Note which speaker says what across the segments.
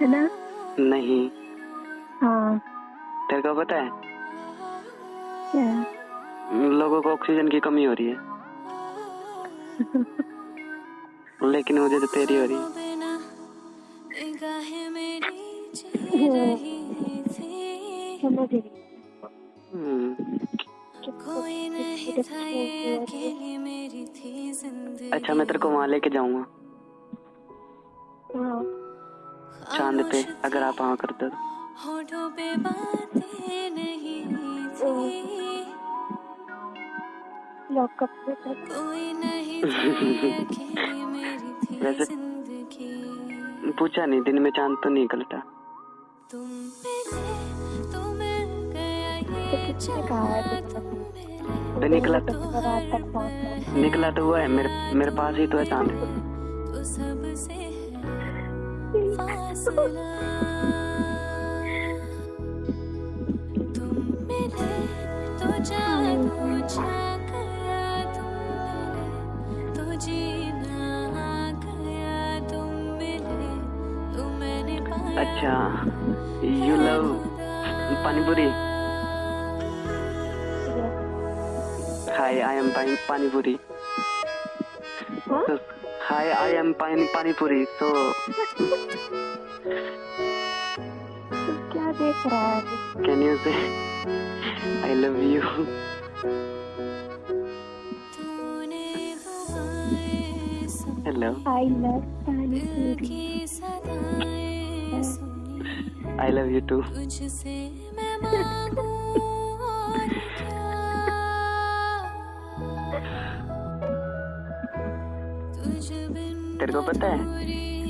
Speaker 1: है ना?
Speaker 2: नहीं।
Speaker 1: हाँ।
Speaker 2: तेरे को पता है?
Speaker 1: क्या?
Speaker 2: लोगों को ऑक्सीजन की कमी हो रही है। लेकिन मुझे तो तेरी हो रही है।
Speaker 1: हम्म।
Speaker 2: हम्म, अच्छा मैं तेरे को वहाँ लेके जाऊँगा।
Speaker 1: हाँ।
Speaker 2: चाँद पे अगर आप वहाँ करते तो।
Speaker 3: होठों पे बातें नहीं थी।
Speaker 1: लॉकअप तक
Speaker 3: कोई नहीं मेरी
Speaker 2: वैसे- पूछा नहीं दिन में चाँद तो नहीं निकलता।
Speaker 3: तुम मिले तो मिल गया ये
Speaker 1: है
Speaker 3: मिले
Speaker 2: तो निकला तो
Speaker 1: तो
Speaker 2: निकला तो हुआ है मेरे मेरे पास ही तो है चाँद।
Speaker 3: तो सबसे
Speaker 2: अच्छा you love panipuri hi I am panipuri hi I am pani panipuri तो
Speaker 1: क्या देख रहा है
Speaker 2: कैन यू से आई लव यू
Speaker 3: तूने दुआएँ सुन
Speaker 2: हेलो
Speaker 1: आई लव पानी
Speaker 3: दिल
Speaker 1: पूरी
Speaker 2: तेरे को पता है?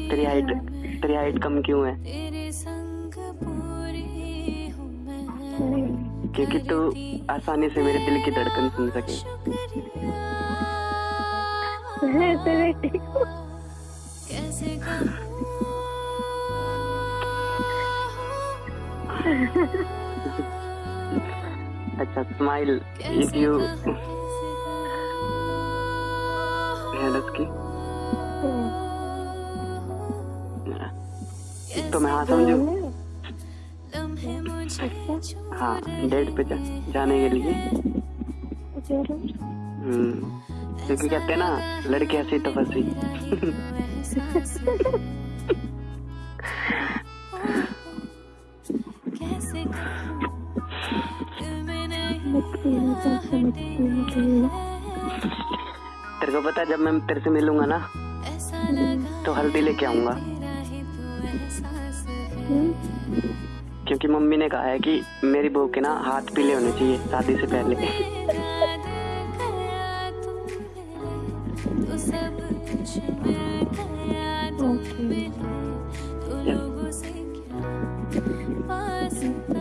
Speaker 2: तेरी हाइट तेरी हाइट कम क्यों है? क्योंकि तू आसानी से मेरे दिल की धड़कन सुन सके। अच्छा स्माइल इफ़ यू की तो मैं हाँ समझू हाँ डेट पे जा, जाने के लिए। हम्म, क्योंकि कहते ना लड़की हँसी तो फंसी। तेरे को पता जब मैं तेरे से मिलूँगा ना
Speaker 3: ऐसा
Speaker 2: तो हल्दी लेके आऊँगा। क्योंकि मम्मी ने कहा है कि मेरी बहू के ना हाथ पीले होने चाहिए शादी से पहले।
Speaker 3: मेरा